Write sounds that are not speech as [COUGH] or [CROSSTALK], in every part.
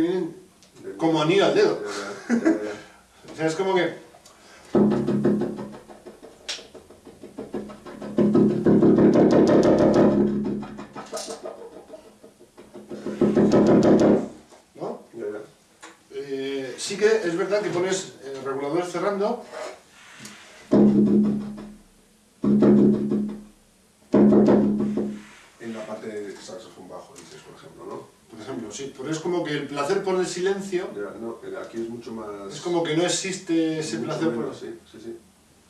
Vienen como anillo al dedo. Ya, ya, ya, ya. O sea, es como que... ¿No? Eh, sí que es verdad que pones el regulador cerrando En la parte de saxofón bajo, dices, por ejemplo, ¿no? Por ejemplo, sí, pero es como que el placer por el silencio Ya, no, aquí es mucho más... es como que no existe ese placer por menos, sí, sí, sí.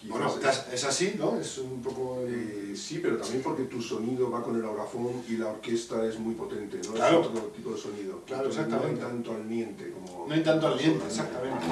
Bueno, Quizás es así, ¿no? Es un poco... Eh, sí, pero también porque tu sonido va con el orgafón y la orquesta es muy potente, ¿no? Claro. Es otro tipo de sonido. Claro, Entonces, exactamente. No hay tanto al miente como... No hay tanto aliento, como- exactamente.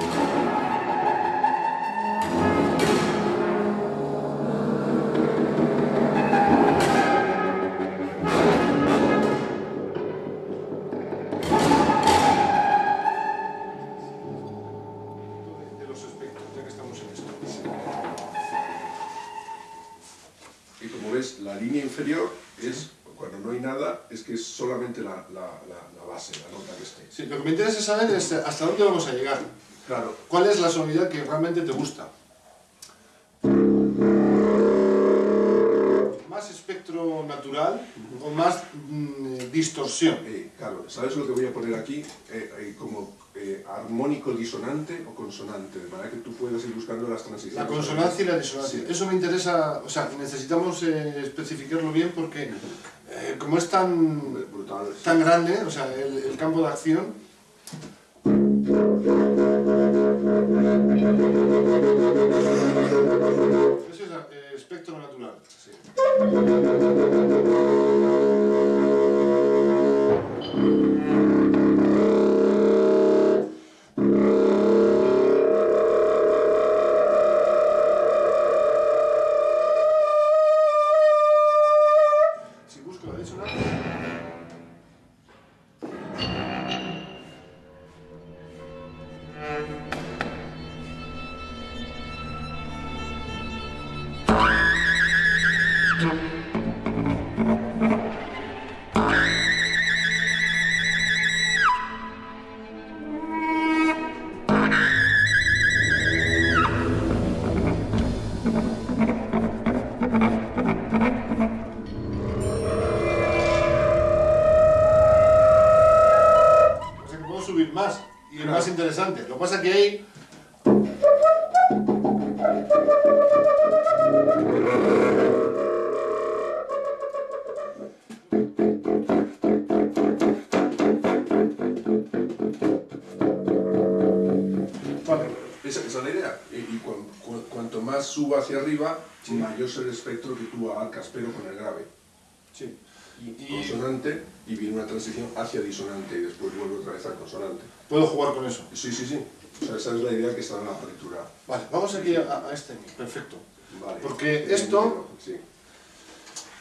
La línea inferior es, cuando no hay nada, es que es solamente la, la, la, la base, la nota que esté. Sí, lo que me interesa saber es hasta dónde vamos a llegar. Claro, ¿Cuál es la sonoridad que realmente te gusta? ¿Más espectro natural o más mm, distorsión? eh, claro, ¿sabes lo que voy a poner aquí? Eh, eh, como eh, armónico disonante o consonante, de manera que tú puedas ir buscando las transiciones. La consonancia y la disonancia. Sí. Eso me interesa, o sea, necesitamos eh, especificarlo bien porque eh, como es tan, Brutal. tan grande, o sea, el, el campo de acción... Ese es espectro natural. Sí. Más y más interesante. Lo que pasa que hay... Vale. Esa, esa es la idea. Y, y cuan- cu- cuanto más suba hacia arriba, Sí. mayor es el espectro que tú abarcas, pero con el grave. Sí. Y- Consonante y viene una transición hacia disonante y después vuelve otra vez a consonante. Puedo jugar con eso. Sí, sí, sí. O sea, esa es la idea que está en la partitura. Vale, vamos aquí a, a este. Perfecto. Vale. Porque Bien, esto- Sí.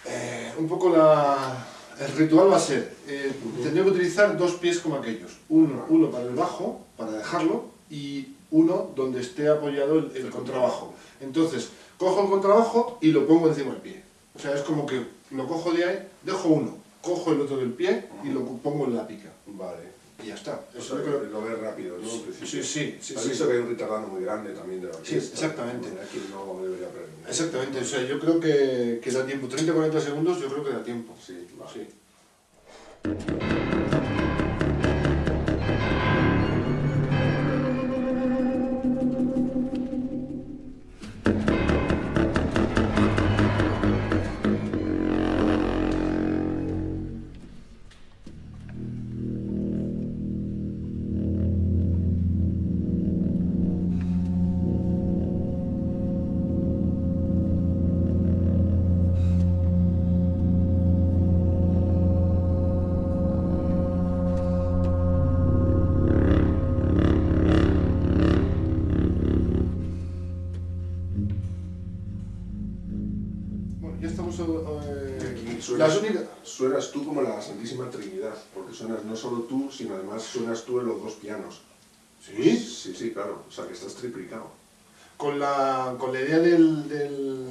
Eh, un poco la... El ritual va a ser, eh, tendría que utilizar dos pies como aquellos. Uno, uno para el bajo, para dejarlo, y uno donde esté apoyado el, el contrabajo. Entonces, cojo el contrabajo y lo pongo encima del pie. O sea, es como que lo cojo de ahí, dejo uno, cojo el otro del pie y lo pongo en la pica. Vale. Y ya está. Eso yo creo- lo ves rápido, ¿no? Principio. Sí, sí, sí. Has sí. visto que hay un retardado muy grande también de la Sí, orquesta. exactamente. de manera que no debería aprender. Exactamente, o sea, yo creo que, que da tiempo. 30-40 segundos yo creo que da tiempo. Sí, vale. Sí. Las únicas- suenas tú como la Santísima Trinidad, porque suenas no solo tú, sino además suenas tú en los dos pianos. ¿Sí? Sí, sí, claro, o sea que estás triplicado. Con la, con la idea del, del-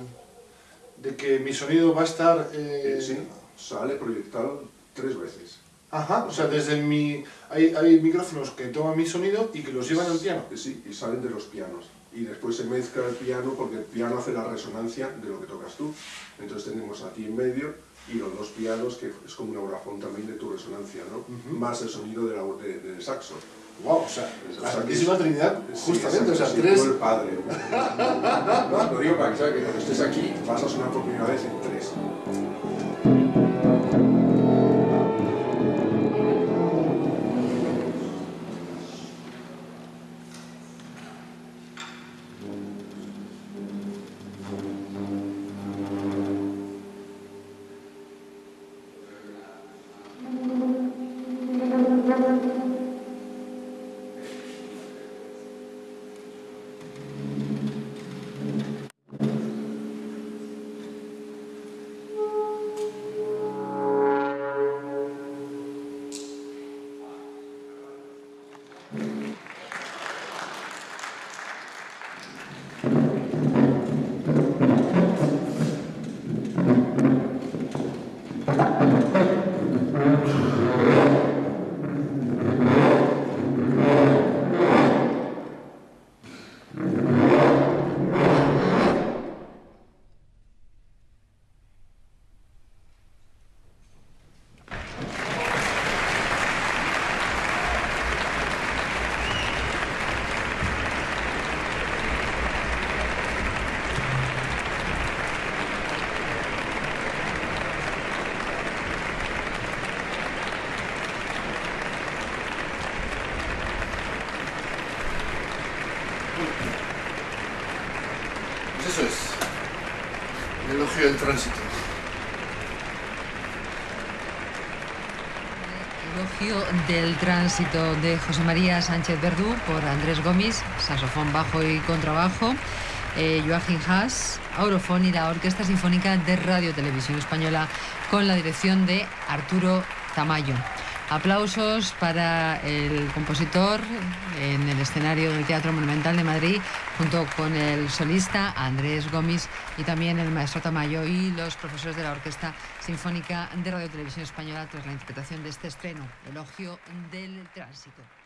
de que mi sonido va a estar... eh, Eh, sí, sale proyectado tres veces. Ajá, o sea, desde mi... Hay, hay micrófonos que toman mi sonido y que los llevan al piano. Sí, y salen de los pianos. Y después se mezcla el piano porque el piano hace la resonancia de lo que tocas tú. Entonces tenemos a ti en medio y los dos pianos, que es como un aurafón también de tu resonancia, ¿no? Más el sonido de la, de- del saxo. Wow, o sea, la Santísima Trinidad, Sí, justamente, o sea, sí, tres... el padre. No, [LAUGHS] lo digo para que sabes que cuando estés aquí vas a sonar por primera vez en tres. Pues El tránsito. Elogio del tránsito de José María Sánchez Verdú por Andrés Gómez, saxofón bajo y contrabajo, eh, Joachim Haas, aurofón y la Orquesta Sinfónica de Radio Televisión Española con la dirección de Arturo Tamayo. Aplausos para el compositor en el escenario del Teatro Monumental de Madrid, junto con el solista Andrés Gómez y también el maestro Tamayo y los profesores de la Orquesta Sinfónica de Radio Televisión Española tras la interpretación de este estreno, Elogio del Tránsito.